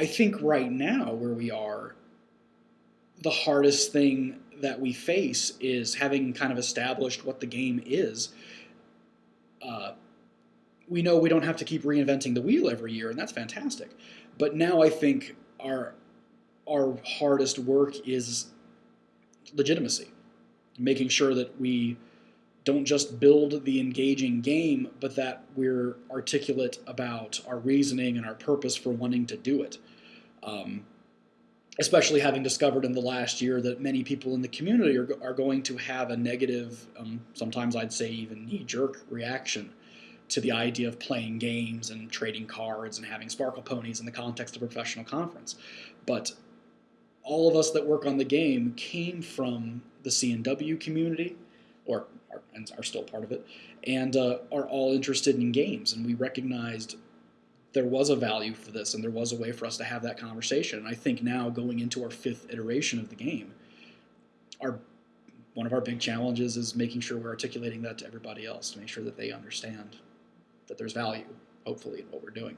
I think right now where we are, the hardest thing that we face is having kind of established what the game is. Uh, we know we don't have to keep reinventing the wheel every year, and that's fantastic. But now I think our our hardest work is legitimacy, making sure that we don't just build the engaging game, but that we're articulate about our reasoning and our purpose for wanting to do it. Um, especially having discovered in the last year that many people in the community are, are going to have a negative, um, sometimes I'd say even knee jerk reaction to the idea of playing games and trading cards and having sparkle ponies in the context of a professional conference. But all of us that work on the game came from the CNW community, or are, and are still part of it, and uh, are all interested in games. And we recognized there was a value for this, and there was a way for us to have that conversation. And I think now, going into our fifth iteration of the game, our one of our big challenges is making sure we're articulating that to everybody else to make sure that they understand that there's value, hopefully, in what we're doing.